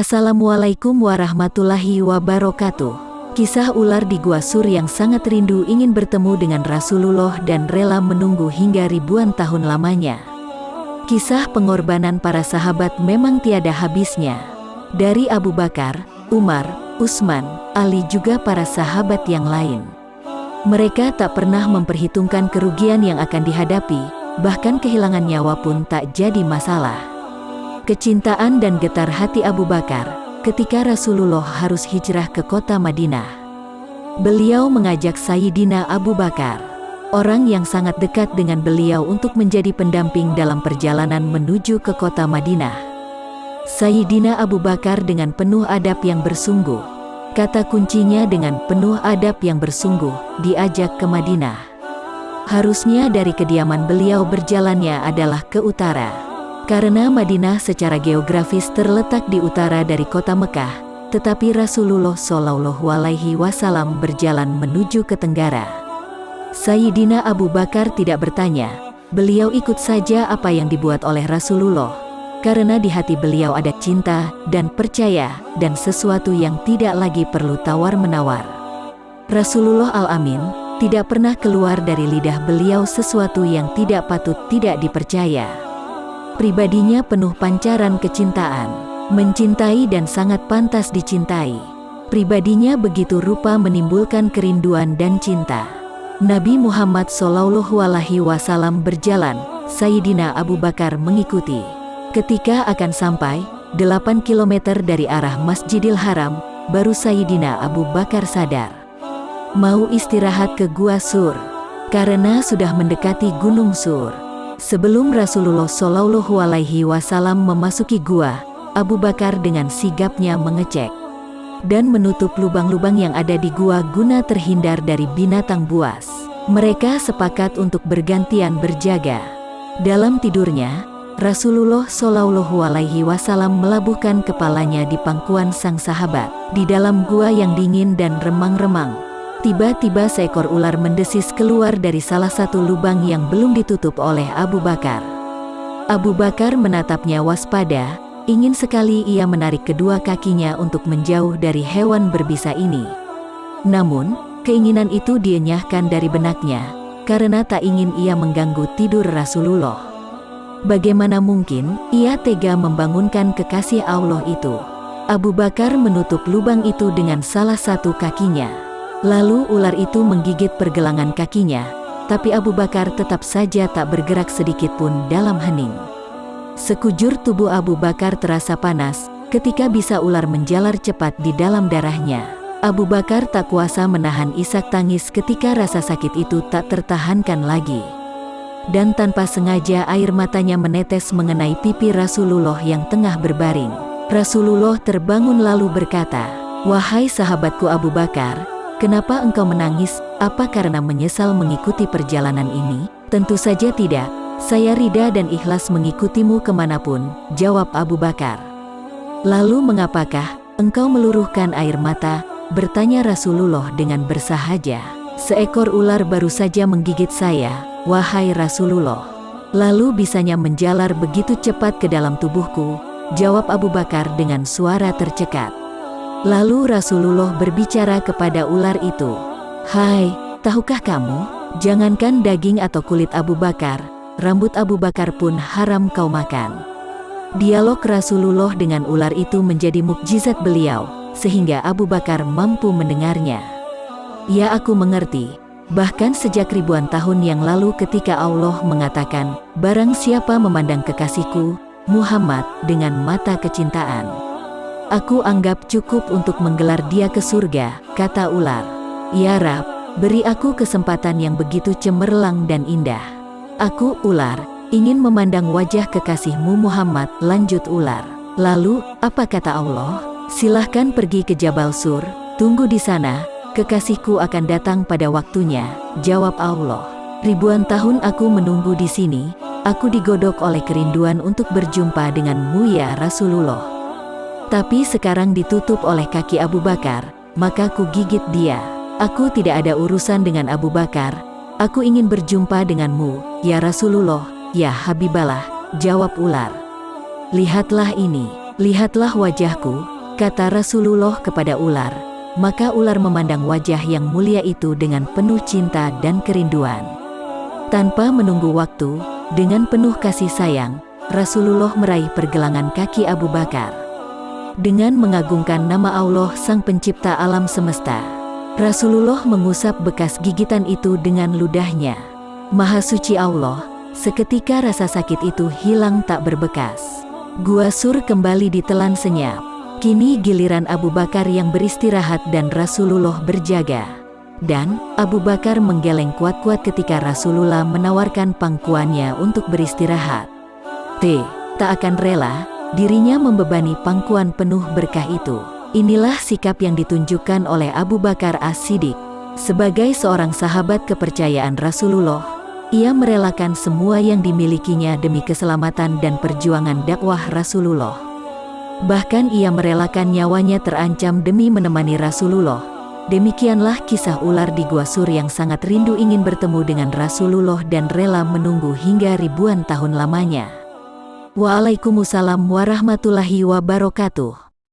Assalamualaikum warahmatullahi wabarakatuh. Kisah ular di Gua Sur yang sangat rindu ingin bertemu dengan Rasulullah dan rela menunggu hingga ribuan tahun lamanya. Kisah pengorbanan para sahabat memang tiada habisnya. Dari Abu Bakar, Umar, Utsman, Ali juga para sahabat yang lain. Mereka tak pernah memperhitungkan kerugian yang akan dihadapi, bahkan kehilangan nyawa pun tak jadi masalah. Kecintaan dan getar hati Abu Bakar ketika Rasulullah harus hijrah ke kota Madinah. Beliau mengajak Sayyidina Abu Bakar, orang yang sangat dekat dengan beliau untuk menjadi pendamping dalam perjalanan menuju ke kota Madinah. Sayyidina Abu Bakar dengan penuh adab yang bersungguh, kata kuncinya dengan penuh adab yang bersungguh, diajak ke Madinah. Harusnya dari kediaman beliau berjalannya adalah ke utara. Karena Madinah secara geografis terletak di utara dari kota Mekah, tetapi Rasulullah Shallallahu Alaihi Wasallam berjalan menuju ke tenggara. Sayyidina Abu Bakar tidak bertanya, beliau ikut saja apa yang dibuat oleh Rasulullah, karena di hati beliau ada cinta dan percaya dan sesuatu yang tidak lagi perlu tawar-menawar. Rasulullah Al-Amin tidak pernah keluar dari lidah beliau sesuatu yang tidak patut tidak dipercaya. Pribadinya penuh pancaran kecintaan, mencintai dan sangat pantas dicintai. Pribadinya begitu rupa menimbulkan kerinduan dan cinta. Nabi Muhammad Shallallahu Alaihi Wasallam berjalan, Sayyidina Abu Bakar mengikuti. Ketika akan sampai 8 km dari arah Masjidil Haram, baru Sayyidina Abu Bakar sadar. Mau istirahat ke Gua Sur, karena sudah mendekati Gunung Sur. Sebelum Rasulullah Shallallahu Alaihi Wasallam memasuki gua, Abu Bakar dengan sigapnya mengecek dan menutup lubang-lubang yang ada di gua guna terhindar dari binatang buas. Mereka sepakat untuk bergantian berjaga. Dalam tidurnya, Rasulullah Shallallahu Alaihi Wasallam melabuhkan kepalanya di pangkuan sang sahabat di dalam gua yang dingin dan remang-remang. Tiba-tiba seekor ular mendesis keluar dari salah satu lubang yang belum ditutup oleh Abu Bakar. Abu Bakar menatapnya waspada, ingin sekali ia menarik kedua kakinya untuk menjauh dari hewan berbisa ini. Namun, keinginan itu dienyahkan dari benaknya, karena tak ingin ia mengganggu tidur Rasulullah. Bagaimana mungkin ia tega membangunkan kekasih Allah itu? Abu Bakar menutup lubang itu dengan salah satu kakinya. Lalu ular itu menggigit pergelangan kakinya, tapi Abu Bakar tetap saja tak bergerak sedikit pun dalam hening. Sekujur tubuh Abu Bakar terasa panas, ketika bisa ular menjalar cepat di dalam darahnya. Abu Bakar tak kuasa menahan isak tangis ketika rasa sakit itu tak tertahankan lagi. Dan tanpa sengaja air matanya menetes mengenai pipi Rasulullah yang tengah berbaring. Rasulullah terbangun lalu berkata, Wahai sahabatku Abu Bakar, Kenapa engkau menangis? Apa karena menyesal mengikuti perjalanan ini? Tentu saja tidak. Saya rida dan ikhlas mengikutimu ke mana pun, jawab Abu Bakar. Lalu mengapakah engkau meluruhkan air mata? Bertanya Rasulullah dengan bersahaja. Seekor ular baru saja menggigit saya, wahai Rasulullah. Lalu bisanya menjalar begitu cepat ke dalam tubuhku, jawab Abu Bakar dengan suara tercekat. Lalu Rasulullah berbicara kepada ular itu, Hai, tahukah kamu, jangankan daging atau kulit Abu Bakar, rambut Abu Bakar pun haram kau makan. Dialog Rasulullah dengan ular itu menjadi mukjizat beliau, sehingga Abu Bakar mampu mendengarnya. Ya aku mengerti, bahkan sejak ribuan tahun yang lalu ketika Allah mengatakan, Barang siapa memandang kekasihku, Muhammad, dengan mata kecintaan. Aku anggap cukup untuk menggelar dia ke surga, kata ular. Ya Rab, beri aku kesempatan yang begitu cemerlang dan indah. Aku, ular, ingin memandang wajah kekasihmu Muhammad, lanjut ular. Lalu, apa kata Allah? Silahkan pergi ke Jabal Sur, tunggu di sana, kekasihku akan datang pada waktunya, jawab Allah. Ribuan tahun aku menunggu di sini, aku digodok oleh kerinduan untuk berjumpa denganmu ya Rasulullah. Tapi sekarang ditutup oleh kaki Abu Bakar, maka ku gigit dia. Aku tidak ada urusan dengan Abu Bakar. Aku ingin berjumpa denganmu, ya Rasulullah, ya Habiballah, jawab ular. Lihatlah ini. Lihatlah wajahku, kata Rasulullah kepada ular. Maka ular memandang wajah yang mulia itu dengan penuh cinta dan kerinduan. Tanpa menunggu waktu, dengan penuh kasih sayang, Rasulullah meraih pergelangan kaki Abu Bakar. Dengan mengagungkan nama Allah Sang Pencipta Alam Semesta, Rasulullah mengusap bekas gigitan itu dengan ludahnya. Maha suci Allah, seketika rasa sakit itu hilang tak berbekas. Gua Sur kembali ditelan senyap. Kini giliran Abu Bakar yang beristirahat dan Rasulullah berjaga. Dan, Abu Bakar menggeleng kuat-kuat ketika Rasulullah menawarkan pangkuannya untuk beristirahat. T. Tak akan rela, dirinya membebani pangkuan penuh berkah itu. Inilah sikap yang ditunjukkan oleh Abu Bakar As-Siddiq. Sebagai seorang sahabat kepercayaan Rasulullah, ia merelakan semua yang dimilikinya demi keselamatan dan perjuangan dakwah Rasulullah. Bahkan ia merelakan nyawanya terancam demi menemani Rasulullah. Demikianlah kisah ular di Gua Sur yang sangat rindu ingin bertemu dengan Rasulullah dan rela menunggu hingga ribuan tahun lamanya. Waalaikumsalam warahmatullahi wabarakatuh.